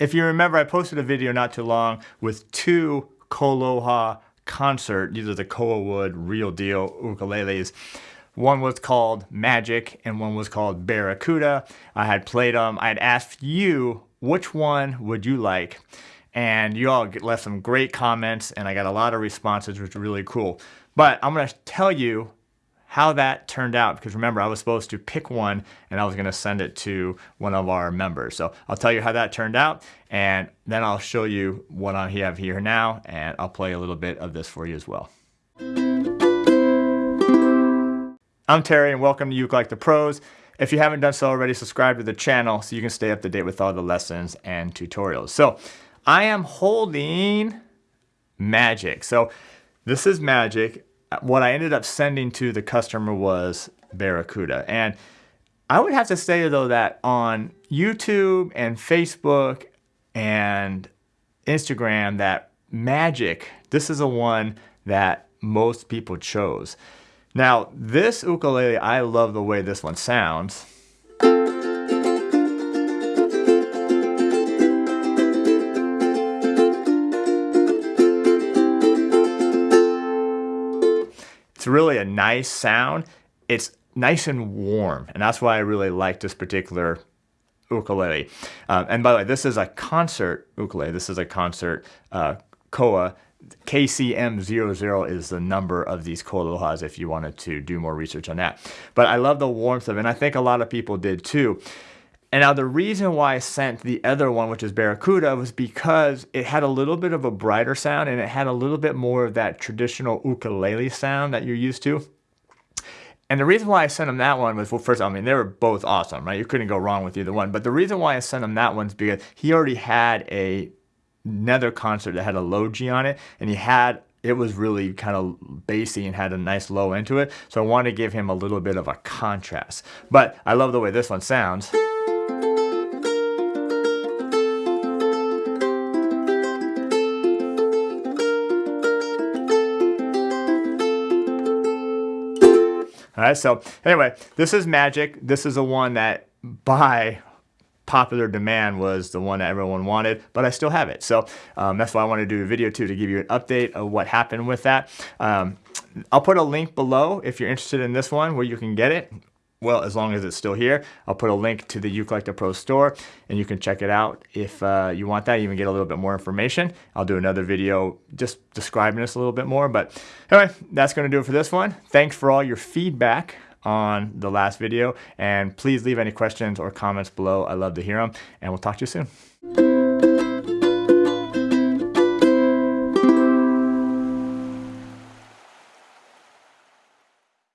if you remember, I posted a video not too long with two KoAloha concert. These are the Koa Wood real deal ukuleles. One was called Magic and one was called Barracuda. I had played them. I had asked you which one would you like? And you all left some great comments and I got a lot of responses, which was really cool. But I'm to tell you how that turned out because remember I was supposed to pick one and I was going to send it to one of our members. So I'll tell you how that turned out and then I'll show you what I have here now and I'll play a little bit of this for you as well. I'm Terry and welcome to Uke Like the Pros. If you haven't done so already, subscribe to the channel so you can stay up to date with all the lessons and tutorials. So I am holding Magic. So this is Magic what I ended up sending to the customer was Barracuda. And I would have to say though that on YouTube and Facebook and Instagram that Magic, this is a one that most people chose. Now this ukulele, I love the way this one sounds. Really a nice sound. It's nice and warm, and that's why I really like this particular ukulele. Um, and by the way, this is a concert ukulele. This is a concert uh, koa. KCM00 is the number of these koalohas if you wanted to do more research on that. But I love the warmth of it, and I think a lot of people did too. And now the reason why I sent the other one, which is Barracuda, was because it had a little bit of a brighter sound and it had a little bit more of that traditional ukulele sound that you're used to. And the reason why I sent him that one was, well, first, I mean, they were both awesome, right? You couldn't go wrong with either one. But the reason why I sent him that one is because he already had a another concert that had a low G on it, and he had it was really kind of bassy and had a nice low into it. So I wanted to give him a little bit of a contrast. But I love the way this one sounds. All right, so anyway, this is Magic. This is the one that by popular demand was the one that everyone wanted, but I still have it. So um, that's why I wanted to do a video too to give you an update of what happened with that. Um, I'll put a link below if you're interested in this one where you can get it well, as long as it's still here. I'll put a link to the the Pro store and you can check it out if uh, you want that. You can get a little bit more information. I'll do another video just describing this a little bit more. But anyway, that's going to do it for this one. Thanks for all your feedback on the last video and please leave any questions or comments below. I love to hear them and we'll talk to you soon.